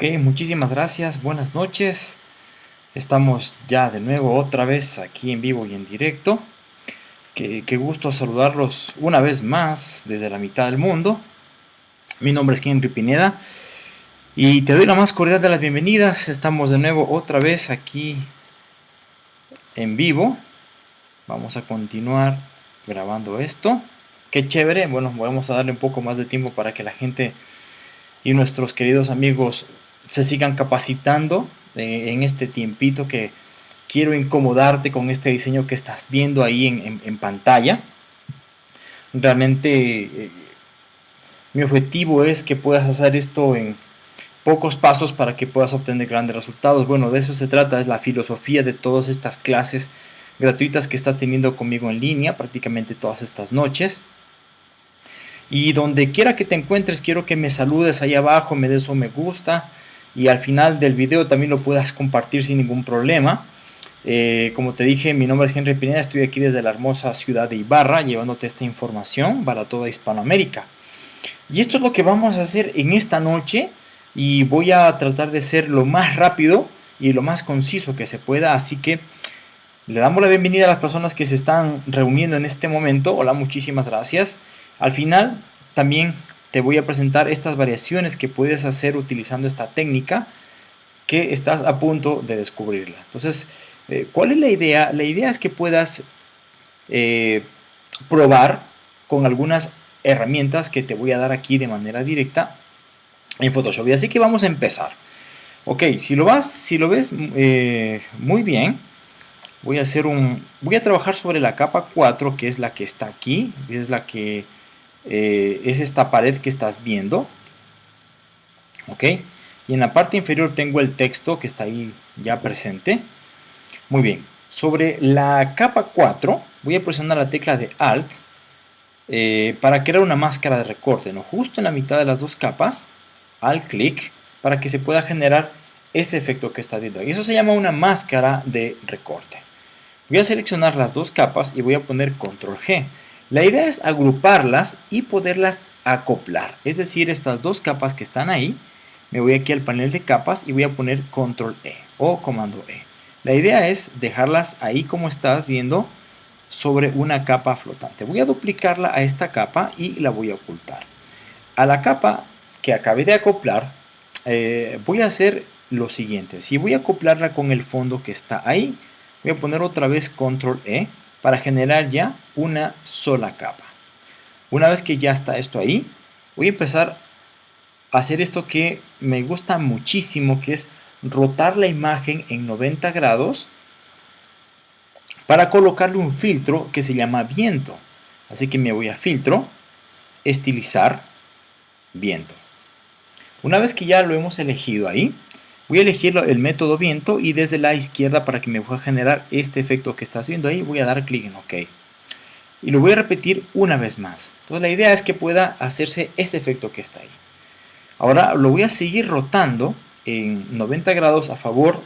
Ok, muchísimas gracias, buenas noches. Estamos ya de nuevo otra vez aquí en vivo y en directo. Qué, gusto saludarlos una vez más desde la mitad del mundo. Mi nombre es Henry Pineda y te doy la más cordial de las bienvenidas. Estamos de nuevo otra vez aquí en vivo. Vamos a continuar grabando esto. Qué chévere. Bueno, vamos a darle un poco más de tiempo para que la gente y nuestros queridos amigos se sigan capacitando eh, en este tiempito que quiero incomodarte con este diseño que estás viendo ahí en, pantalla. Realmente eh, mi objetivo es que puedas hacer esto en pocos pasos para que puedas obtener grandes resultados. Bueno, de eso se trata, es la filosofía de todas estas clases gratuitas que estás teniendo conmigo en línea prácticamente todas estas noches. Y donde quiera que te encuentres, quiero que me saludes ahí abajo, me des un me gusta, y al final del video también lo puedas compartir sin ningún problema. Eh, como te dije, mi nombre es Henry Pineda, estoy aquí desde la hermosa ciudad de Ibarra llevándote esta información para toda Hispanoamérica. Y esto es lo que vamos a hacer en esta noche y voy a tratar de ser lo más rápido y lo más conciso que se pueda, así que le damos la bienvenida a las personas que se están reuniendo en este momento. Hola, muchísimas gracias. Al final también te voy a presentar estas variaciones que puedes hacer utilizando esta técnica que estás a punto de descubrirla. Entonces, eh, ¿cuál es la idea? La idea es que puedas eh, probar con algunas herramientas que te voy a dar aquí de manera directa en Photoshop. Y así que vamos a empezar. Ok, si lo, vas, si lo ves eh, muy bien, voy a hacer un, voy a trabajar sobre la capa 4, que es la que está aquí, es la que eh, es esta pared que estás viendo. ¿Ok? Y en la parte inferior tengo el texto que está ahí ya presente. Muy bien. Sobre la capa 4 voy a presionar la tecla de Alt eh, para crear una máscara de recorte. ¿no? Justo en la mitad de las dos capas, Alt clic, para que se pueda generar ese efecto que está viendo ahí. Eso se llama una máscara de recorte. Voy a seleccionar las dos capas y voy a poner Control G. La idea es agruparlas y poderlas acoplar. Es decir, estas dos capas que están ahí, me voy aquí al panel de capas y voy a poner control E o comando E. La idea es dejarlas ahí como estás viendo sobre una capa flotante. Voy a duplicarla a esta capa y la voy a ocultar. A la capa que acabé de acoplar, eh, voy a hacer lo siguiente. Si voy a acoplarla con el fondo que está ahí, voy a poner otra vez control E para generar ya una sola capa. Una vez que ya está esto ahí, voy a empezar a hacer esto que me gusta muchísimo, que es rotar la imagen en 90 grados para colocarle un filtro que se llama viento. Así que me voy a filtro, estilizar, viento. Una vez que ya lo hemos elegido ahí, Voy a elegir el método viento y desde la izquierda para que me pueda generar este efecto que estás viendo ahí, voy a dar clic en OK. Y lo voy a repetir una vez más. Entonces la idea es que pueda hacerse ese efecto que está ahí. Ahora lo voy a seguir rotando en 90 grados a favor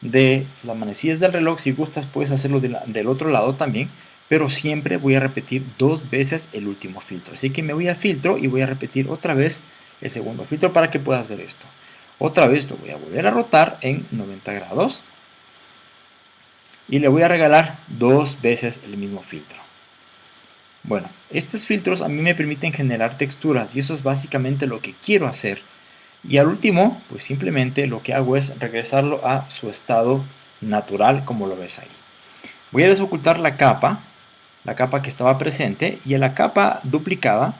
de las manecillas del reloj. Si gustas puedes hacerlo del otro lado también. Pero siempre voy a repetir dos veces el último filtro. Así que me voy a filtro y voy a repetir otra vez el segundo filtro para que puedas ver esto. Otra vez lo voy a volver a rotar en 90 grados. Y le voy a regalar dos veces el mismo filtro. Bueno, estos filtros a mí me permiten generar texturas y eso es básicamente lo que quiero hacer. Y al último, pues simplemente lo que hago es regresarlo a su estado natural como lo ves ahí. Voy a desocultar la capa, la capa que estaba presente y en la capa duplicada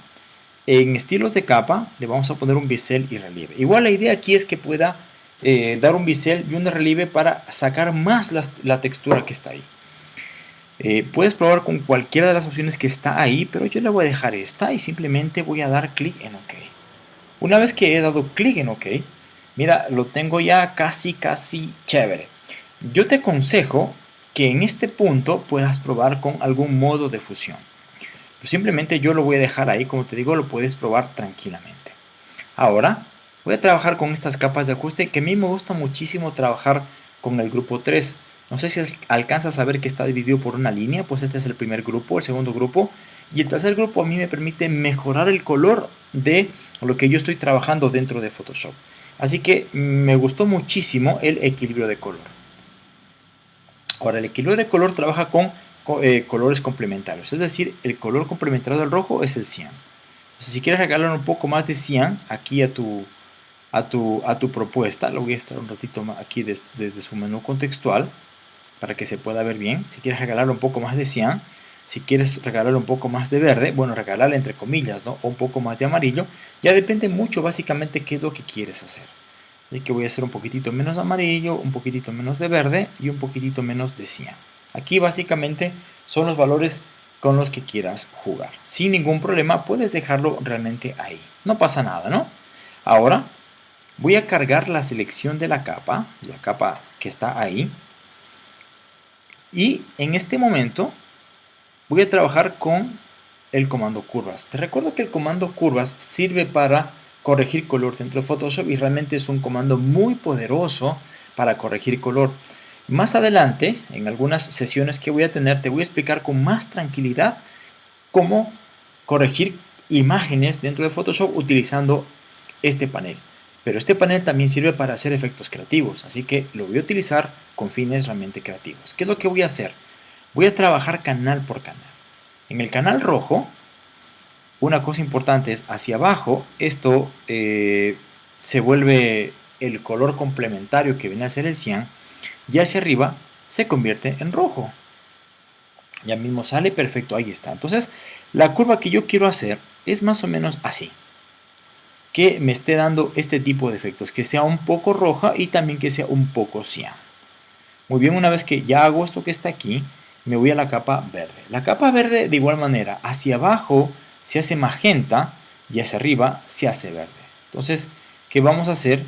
en estilos de capa le vamos a poner un bisel y relieve. Igual la idea aquí es que pueda eh, dar un bisel y un relieve para sacar más la, textura que está ahí. Eh, puedes probar con cualquiera de las opciones que está ahí, pero yo le voy a dejar esta y simplemente voy a dar clic en OK. Una vez que he dado clic en OK, mira, lo tengo ya casi, casi chévere. Yo te aconsejo que en este punto puedas probar con algún modo de fusión. Pues simplemente yo lo voy a dejar ahí, como te digo, lo puedes probar tranquilamente. Ahora voy a trabajar con estas capas de ajuste que a mí me gusta muchísimo trabajar con el grupo 3. No sé si alcanzas a ver que está dividido por una línea, pues este es el primer grupo, el segundo grupo. Y el tercer grupo a mí me permite mejorar el color de lo que yo estoy trabajando dentro de Photoshop. Así que me gustó muchísimo el equilibrio de color. Ahora, el equilibrio de color trabaja con eh, colores complementarios, es decir, el color complementario del rojo es el cian. Entonces, si quieres regalar un poco más de cian aquí a tu, a tu, a tu propuesta, lo voy a estar un ratito aquí desde, su menú contextual para que se pueda ver bien. Si quieres regalar un poco más de cian, si quieres regalar un poco más de verde, bueno, regalarle entre comillas, ¿no? O un poco más de amarillo, ya depende mucho básicamente qué es lo que quieres hacer. Así que voy a hacer un poquitito menos amarillo, un poquitito menos de verde y un poquitito menos de cian. Aquí básicamente son los valores con los que quieras jugar. Sin ningún problema puedes dejarlo realmente ahí. No pasa nada, ¿no? Ahora voy a cargar la selección de la capa, la capa que está ahí. Y en este momento voy a trabajar con el comando curvas. Te recuerdo que el comando curvas sirve para corregir color dentro de Photoshop y realmente es un comando muy poderoso para corregir color. Más adelante, en algunas sesiones que voy a tener, te voy a explicar con más tranquilidad cómo corregir imágenes dentro de Photoshop utilizando este panel. Pero este panel también sirve para hacer efectos creativos, así que lo voy a utilizar con fines realmente creativos. ¿Qué es lo que voy a hacer? Voy a trabajar canal por canal. En el canal rojo, una cosa importante es hacia abajo, esto eh, se vuelve el color complementario que viene a ser el cian, y hacia arriba se convierte en rojo. Ya mismo sale perfecto, ahí está. Entonces, la curva que yo quiero hacer es más o menos así. Que me esté dando este tipo de efectos, que sea un poco roja y también que sea un poco cian. Muy bien, una vez que ya hago esto que está aquí, me voy a la capa verde. La capa verde de igual manera, hacia abajo se hace magenta y hacia arriba se hace verde. Entonces, ¿qué vamos a hacer?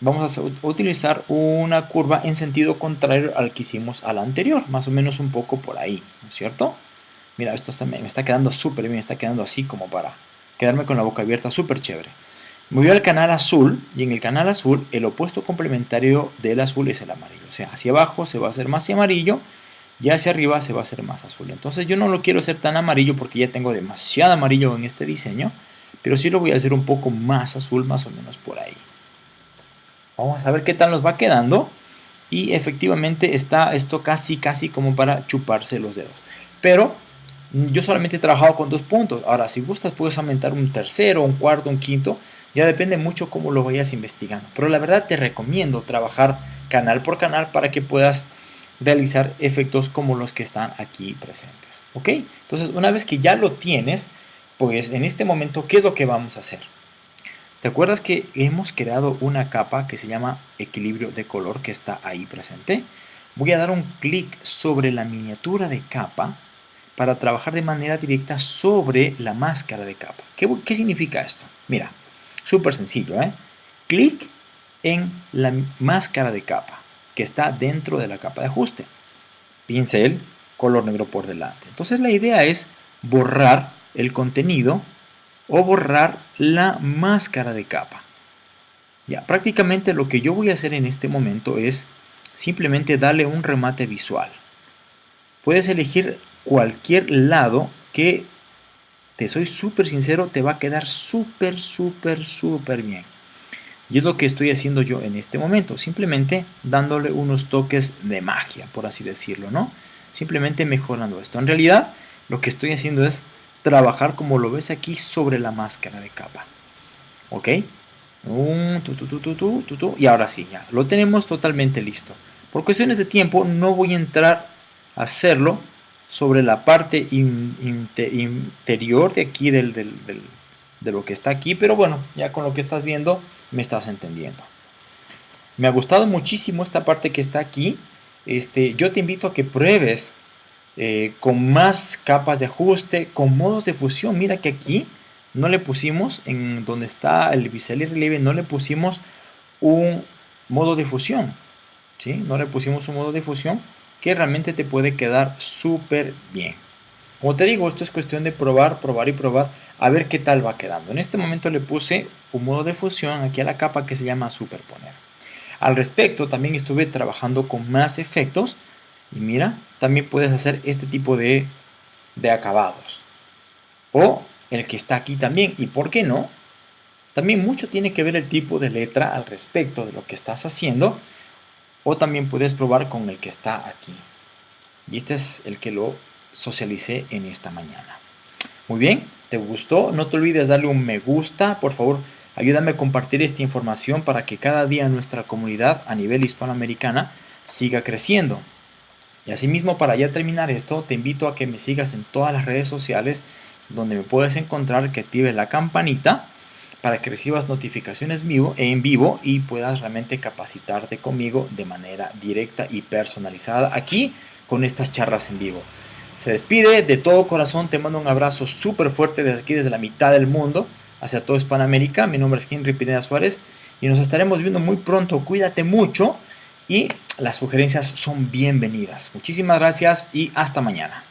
Vamos a utilizar una curva en sentido contrario al que hicimos a la anterior, más o menos un poco por ahí, ¿no es cierto? Mira, esto me está quedando súper bien, está quedando así como para quedarme con la boca abierta, súper chévere. Me voy al canal azul y en el canal azul el opuesto complementario del azul es el amarillo. O sea, hacia abajo se va a hacer más amarillo y hacia arriba se va a hacer más azul. Entonces yo no lo quiero hacer tan amarillo porque ya tengo demasiado amarillo en este diseño, pero sí lo voy a hacer un poco más azul, más o menos por ahí. Vamos a ver qué tal nos va quedando. Y efectivamente está esto casi, casi como para chuparse los dedos. Pero yo solamente he trabajado con dos puntos. Ahora, si gustas, puedes aumentar un tercero, un cuarto, un quinto. Ya depende mucho cómo lo vayas investigando. Pero la verdad te recomiendo trabajar canal por canal para que puedas realizar efectos como los que están aquí presentes. ¿Ok? Entonces, una vez que ya lo tienes, pues en este momento, ¿qué es lo que vamos a hacer? ¿Te acuerdas que hemos creado una capa que se llama equilibrio de color que está ahí presente? Voy a dar un clic sobre la miniatura de capa para trabajar de manera directa sobre la máscara de capa. ¿Qué, significa esto? Mira, súper sencillo, ¿eh? Clic en la máscara de capa que está dentro de la capa de ajuste. Pincel, color negro por delante. Entonces la idea es borrar el contenido o borrar la máscara de capa. Ya, prácticamente lo que yo voy a hacer en este momento es simplemente darle un remate visual. Puedes elegir cualquier lado que, te soy súper sincero, te va a quedar súper, súper, súper bien. Y es lo que estoy haciendo yo en este momento, simplemente dándole unos toques de magia, por así decirlo, ¿no? Simplemente mejorando esto. En realidad, lo que estoy haciendo es trabajar como lo ves aquí sobre la máscara de capa. ¿Ok? y ahora sí, ya lo tenemos totalmente listo. Por cuestiones de tiempo no voy a entrar a hacerlo sobre la parte interior de aquí del, de lo que está aquí, pero bueno, ya con lo que estás viendo me estás entendiendo. Me ha gustado muchísimo esta parte que está aquí. Este, yo te invito a que pruebes eh, con más capas de ajuste, con modos de fusión. Mira que aquí no le pusimos, en donde está el bisel y relieve, no le pusimos un modo de fusión. ¿sí? No le pusimos un modo de fusión que realmente te puede quedar súper bien. Como te digo, esto es cuestión de probar, probar y probar, a ver qué tal va quedando. En este momento le puse un modo de fusión aquí a la capa que se llama superponer. Al respecto, también estuve trabajando con más efectos y mira, también puedes hacer este tipo de, acabados. O el que está aquí también. ¿Y por qué no? También mucho tiene que ver el tipo de letra al respecto de lo que estás haciendo o también puedes probar con el que está aquí. Y este es el que lo socialicé en esta mañana. Muy bien, ¿te gustó? No te olvides darle un me gusta, por favor, ayúdame a compartir esta información para que cada día nuestra comunidad a nivel hispanoamericana siga creciendo. Y asimismo, para ya terminar esto, te invito a que me sigas en todas las redes sociales donde me puedes encontrar, que actives la campanita para que recibas notificaciones vivo, en vivo y puedas realmente capacitarte conmigo de manera directa y personalizada aquí con estas charlas en vivo. Se despide de todo corazón, te mando un abrazo súper fuerte desde aquí, desde la mitad del mundo, hacia todo Hispanoamérica. Mi nombre es Henry Pineda Suárez y nos estaremos viendo muy pronto. Cuídate mucho y las sugerencias son bienvenidas. Muchísimas gracias y hasta mañana.